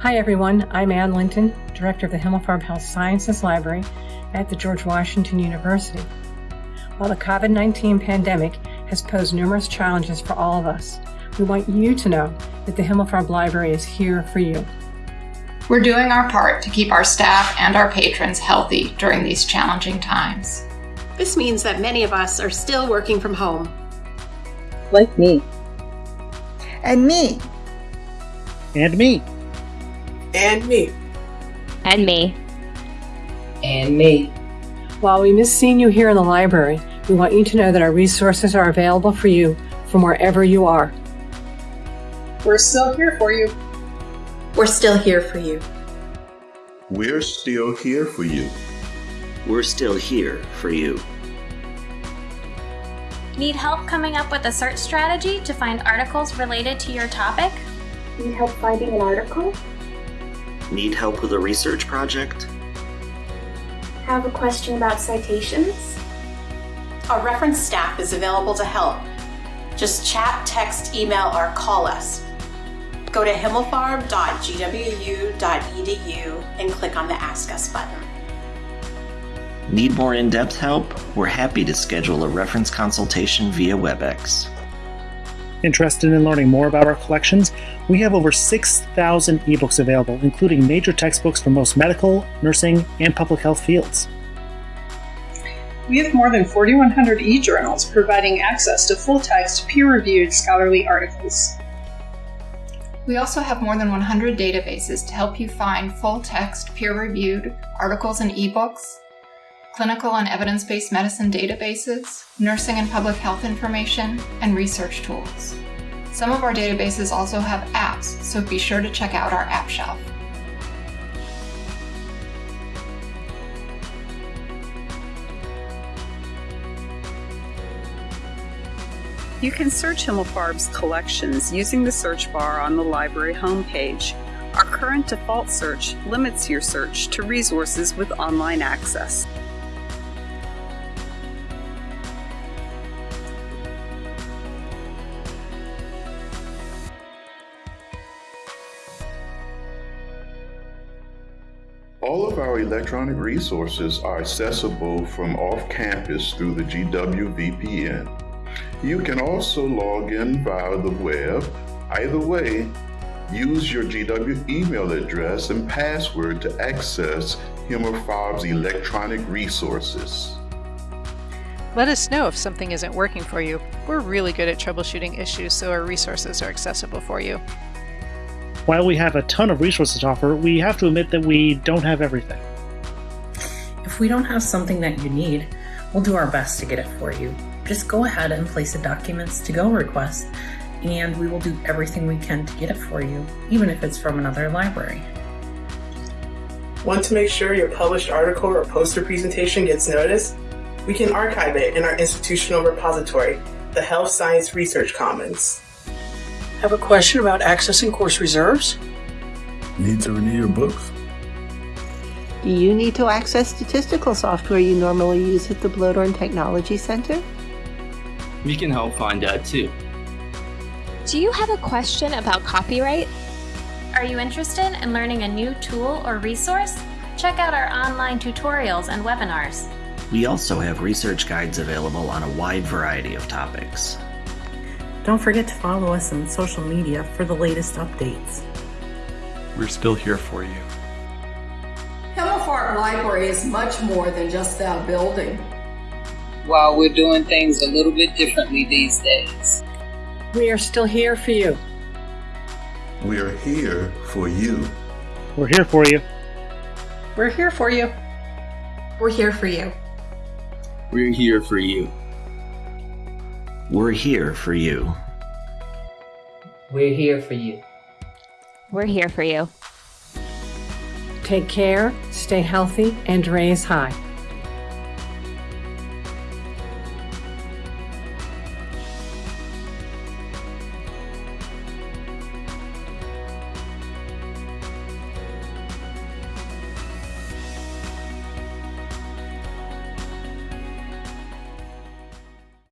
Hi everyone, I'm Anne Linton, Director of the Himmelfarb Health Sciences Library at the George Washington University. While the COVID 19 pandemic has posed numerous challenges for all of us, we want you to know that the Himmelfarb Library is here for you. We're doing our part to keep our staff and our patrons healthy during these challenging times. This means that many of us are still working from home. Like me. And me. And me. And me. And me. And me. While we miss seeing you here in the library, we want you to know that our resources are available for you from wherever you are. We're still here for you. We're still here for you. We're still here for you. We're still here for you. Need help coming up with a search strategy to find articles related to your topic? Need help finding an article? Need help with a research project? Have a question about citations? Our reference staff is available to help. Just chat, text, email, or call us. Go to himmelfarb.gwu.edu and click on the Ask Us button. Need more in depth help? We're happy to schedule a reference consultation via WebEx. Interested in learning more about our collections? We have over 6,000 ebooks available, including major textbooks for most medical, nursing, and public health fields. We have more than 4,100 e journals providing access to full text, peer reviewed scholarly articles. We also have more than 100 databases to help you find full text, peer reviewed articles and ebooks, clinical and evidence based medicine databases, nursing and public health information, and research tools. Some of our databases also have apps, so be sure to check out our app shelf. You can search Himmelfarb's collections using the search bar on the library homepage. Our current default search limits your search to resources with online access. All of our electronic resources are accessible from off campus through the GW VPN. You can also log in via the web. Either way, use your GW email address and password to access Himmelfarb's electronic resources. Let us know if something isn't working for you. We're really good at troubleshooting issues, so our resources are accessible for you. While we have a ton of resources to offer, we have to admit that we don't have everything. If we don't have something that you need, we'll do our best to get it for you. Just go ahead and place a documents to go request, and we will do everything we can to get it for you, even if it's from another library. Want to make sure your published article or poster presentation gets noticed? We can archive it in our institutional repository, the Health Science Research Commons. Have a question about accessing course reserves? Need to renew your books? Do you need to access statistical software you normally use at the Bloedorn Technology Center? We can help find that too. Do you have a question about copyright? Are you interested in learning a new tool or resource? Check out our online tutorials and webinars. We also have research guides available on a wide variety of topics. Don't forget to follow us on social media for the latest updates. We're still here for you. Himmelfarb Library is much more than just that building. While we're doing things a little bit differently these days, we are still here for you. We are here for you. We're here for you. We're here for you. We're here for you. We're here for you. We're here for you. We're here for you. We're here for you. Take care, stay healthy, and raise high.